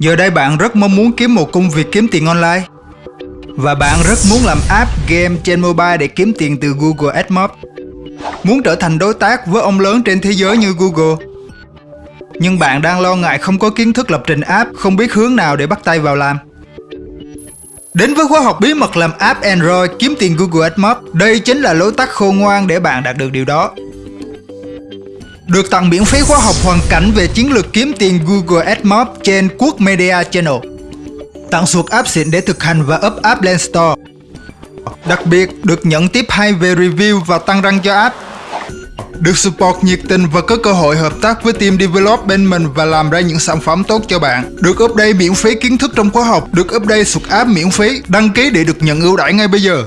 Giờ đây bạn rất mong muốn kiếm một công việc kiếm tiền online. Và bạn rất muốn làm app game trên mobile để kiếm tiền từ Google AdMob. Muốn trở thành đối tác với ông lớn trên thế giới như Google. Nhưng bạn đang lo ngại không có kiến thức lập trình app, không biết hướng nào để bắt tay vào làm. Đến với khóa học bí mật làm app Android kiếm tiền Google AdMob Đây chính là lối tắt khôn ngoan để bạn đạt được điều đó được tặng miễn phí khóa học hoàn cảnh về chiến lược kiếm tiền Google AdMob trên Quốc Media Channel. Tặng suột app xịn để thực hành và up app lên Store. Đặc biệt, được nhận tiếp hay về review và tăng răng cho app. Được support nhiệt tình và có cơ hội hợp tác với team develop bên mình và làm ra những sản phẩm tốt cho bạn. Được update miễn phí kiến thức trong khóa học, được update suột app miễn phí. Đăng ký để được nhận ưu đãi ngay bây giờ.